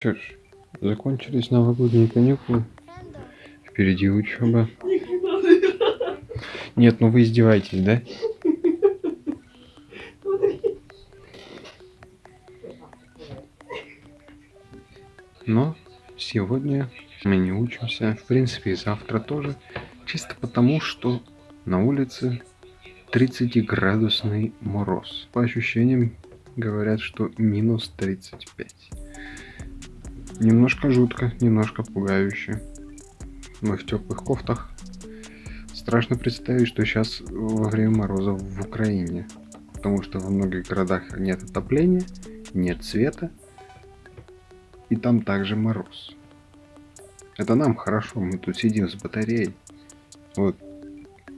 Что ж, закончились новогодние каникулы. Впереди учеба. Нет, ну вы издеваетесь, да? Но сегодня мы не учимся, в принципе и завтра тоже, чисто потому, что на улице 30-градусный мороз. По ощущениям говорят, что минус 35. Немножко жутко, немножко пугающе. Мы в теплых кофтах. Страшно представить, что сейчас во время мороза в Украине. Потому что во многих городах нет отопления, нет света. И там также мороз. Это нам хорошо, мы тут сидим с батареей. Вот,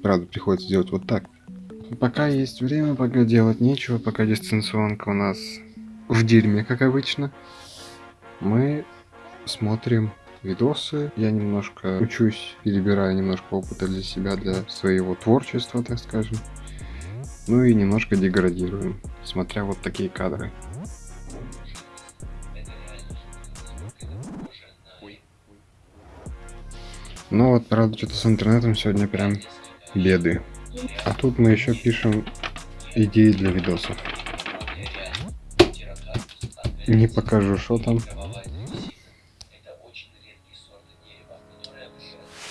правда, приходится делать вот так. Пока есть время, пока делать нечего, пока дистанционка у нас в дерьме, как обычно. Мы смотрим видосы, я немножко учусь, перебираю немножко опыта для себя, для своего творчества, так скажем. Ну и немножко деградируем, смотря вот такие кадры. Ну вот, правда, что-то с интернетом сегодня прям беды. А тут мы еще пишем идеи для видосов. Не покажу, что там.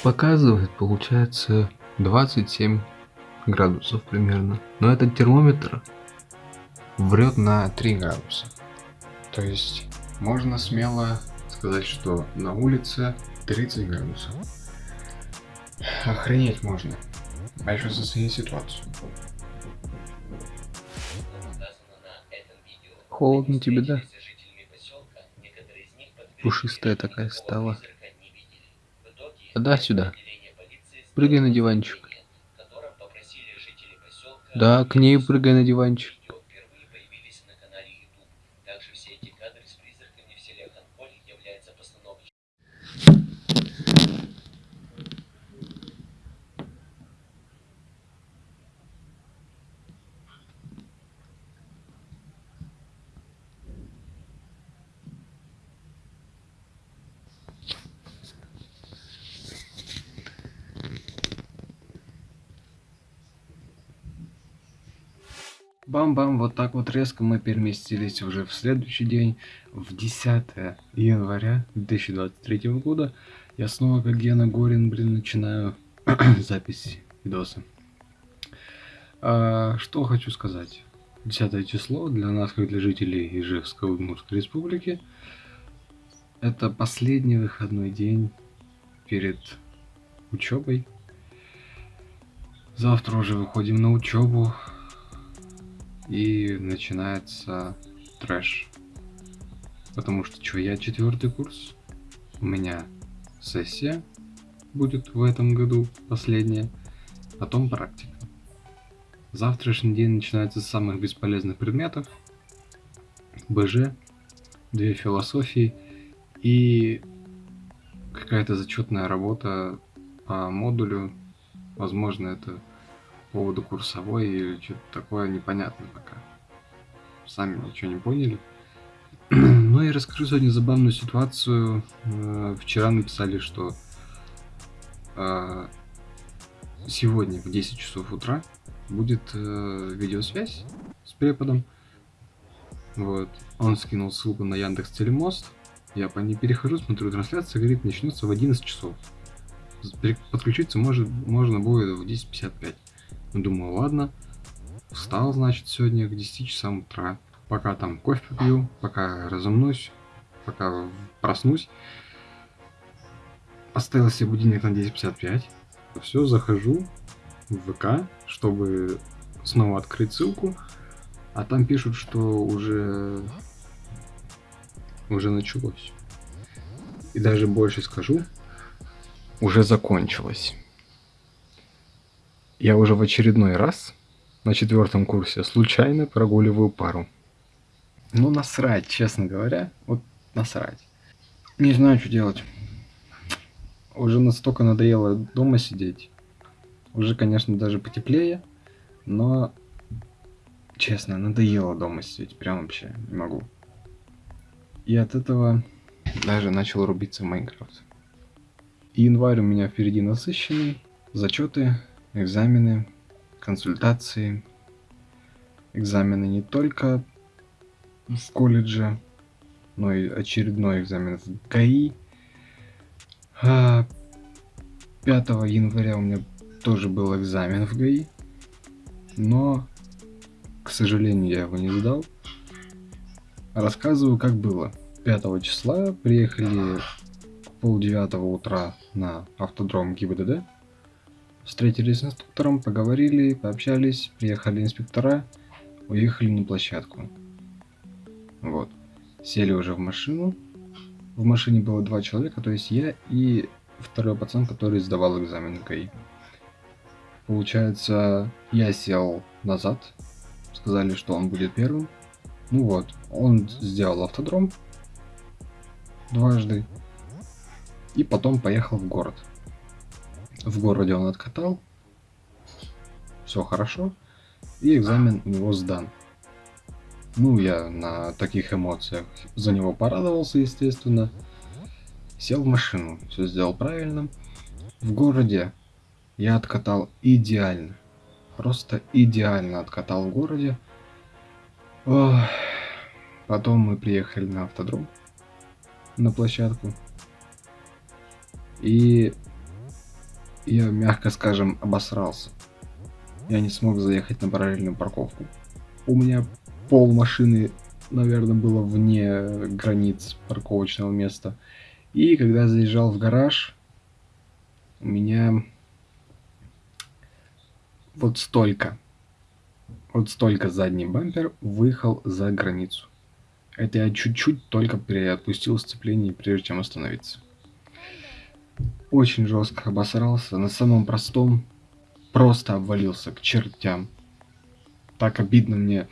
Показывает, получается, 27 градусов примерно. Но этот термометр врет на 3 градуса. То есть можно смело сказать, что на улице 30 градусов. Охренеть можно. А еще заценить ситуацию. Холодно тебе, да? Пушистая такая стала. Да, сюда. Прыгай на диванчик. Да, к ней прыгай на диванчик. Бам-бам, вот так вот резко мы переместились уже в следующий день, в 10 января 2023 года. Я снова, как Гена Горин, блин, начинаю запись видоса. А, что хочу сказать. 10 число для нас, как для жителей Ижевской Удмуртской Республики, это последний выходной день перед учебой. Завтра уже выходим на учебу и начинается трэш. Потому что что, я четвертый курс, у меня сессия будет в этом году, последняя, потом практика. Завтрашний день начинается с самых бесполезных предметов. БЖ, две философии и какая-то зачетная работа по модулю. Возможно, это поводу курсовой или что-то такое непонятно пока. Сами ничего не поняли. ну и расскажу сегодня забавную ситуацию. Э, вчера написали, что э, сегодня в 10 часов утра будет э, видеосвязь с преподом. Вот. Он скинул ссылку на Яндекс Телемост. Я по ней перехожу, смотрю трансляция, говорит, начнется в 11 часов. Подключиться может, можно будет в 10.55. Думаю, ладно. Встал, значит, сегодня к 10 часам утра. Пока там кофе пью, пока разомнусь, пока проснусь. Поставил себе будильник на 10.55. Все, захожу в ВК, чтобы снова открыть ссылку. А там пишут, что уже уже началось. И даже больше скажу, уже закончилось я уже в очередной раз на четвертом курсе случайно прогуливаю пару. Ну, насрать, честно говоря. Вот насрать. Не знаю, что делать. Уже настолько надоело дома сидеть. Уже, конечно, даже потеплее. Но, честно, надоело дома сидеть. Прям вообще не могу. И от этого даже начал рубиться в Майнкрафт. И январь у меня впереди насыщенный. Зачеты, экзамены, консультации. Экзамены не только в колледже, но и очередной экзамен в ГАИ. 5 а, января у меня тоже был экзамен в ГАИ, но, к сожалению, я его не сдал. Рассказываю, как было. 5 числа приехали пол девятого утра на автодром ГИБДД. Встретились с инструктором, поговорили, пообщались, приехали инспектора, уехали на площадку. Вот. Сели уже в машину. В машине было два человека, то есть я и второй пацан, который сдавал экзамен ГАИ. Получается, я сел назад, сказали, что он будет первым. Ну вот, он сделал автодром дважды и потом поехал в город. В городе он откатал, все хорошо, и экзамен у него сдан. Ну, я на таких эмоциях за него порадовался, естественно. Сел в машину, все сделал правильно. В городе я откатал идеально. Просто идеально откатал в городе. Ох. Потом мы приехали на автодром, на площадку. И я, мягко скажем, обосрался. Я не смог заехать на параллельную парковку. У меня пол машины, наверное, было вне границ парковочного места. И когда заезжал в гараж, у меня вот столько, вот столько задний бампер выехал за границу. Это я чуть-чуть только переотпустил сцепление, прежде чем остановиться. Очень жестко обосрался, на самом простом просто обвалился к чертям. Так обидно мне,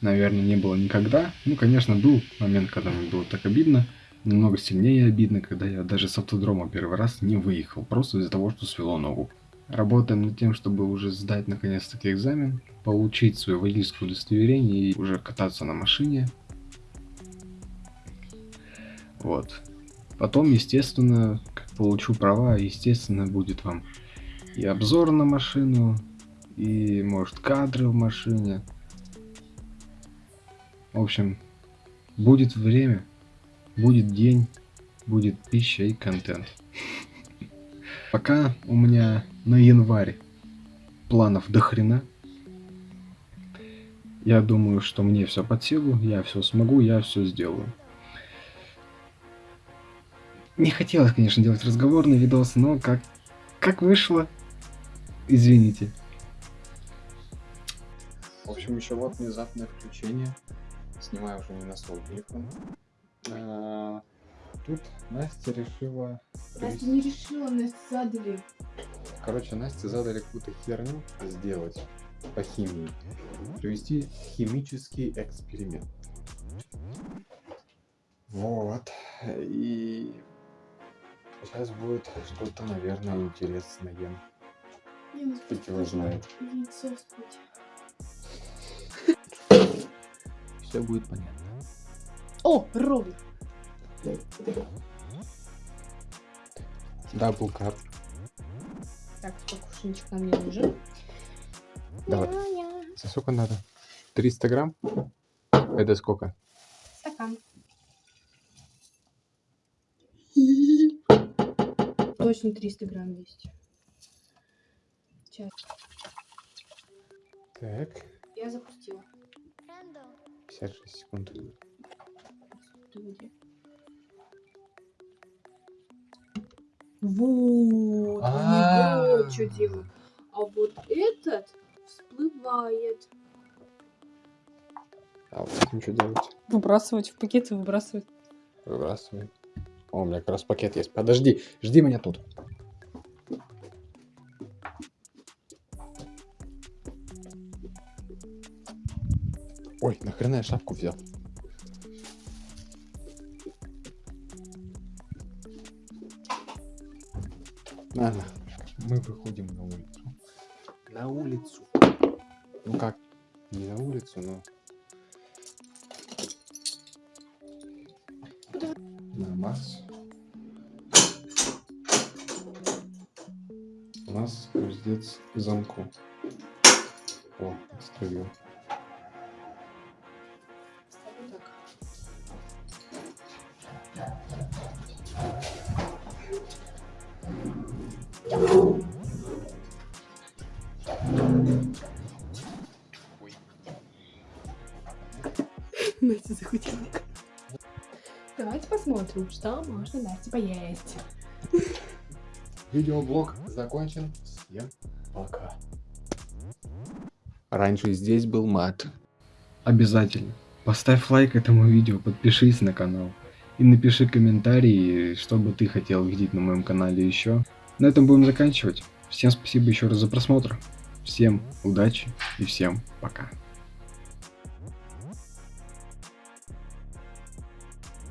наверное, не было никогда. Ну, конечно, был момент, когда мне было так обидно. Намного сильнее обидно, когда я даже с автодрома первый раз не выехал, просто из-за того, что свело ногу. Работаем над тем, чтобы уже сдать наконец-таки экзамен, получить свое водительское удостоверение и уже кататься на машине. Вот. Потом, естественно, как получу права, естественно, будет вам и обзор на машину, и, может, кадры в машине. В общем, будет время, будет день, будет пища и контент. Пока у меня на январь планов до хрена. Я думаю, что мне все под силу, я все смогу, я все сделаю. Не хотелось, конечно, делать разговорный видос, но как, как вышло, извините. В общем, еще вот внезапное включение. Снимаю уже не на свой телефон. А, тут Настя решила... Настя не решила, Настя задали. Короче, Насте задали какую-то херню сделать по химии. Провести химический эксперимент. Вот. И сейчас будет что-то, наверное, интересное. Не, Кто его знает. Яйцо Все будет понятно. О, ровно. Дабл кап. Так, покушничек нам не нужен. Давай. За сколько надо? 300 грамм? Это сколько? Стакан. Точно 300 грамм есть. Сейчас. Так, Я запустила. 56 секунд. Вот, А. они вот что делают. А вот этот всплывает. А вот этим что делать? Выбрасывать в пакет и выбрасывать. Выбрасывай. О, у меня как раз пакет есть. Подожди, жди меня тут. Ой, нахрена я шапку взял? Ладно, мы выходим на улицу. На улицу. Ну как, не на улицу, но... Марс. У нас гвоздец к замку. О, отстроил. Настя захотела. Посмотрим, что можно Насте поесть. Видеоблог закончен. Всем пока. Раньше здесь был мат. Обязательно. Поставь лайк этому видео, подпишись на канал. И напиши комментарий, что бы ты хотел видеть на моем канале еще. На этом будем заканчивать. Всем спасибо еще раз за просмотр. Всем удачи и всем пока.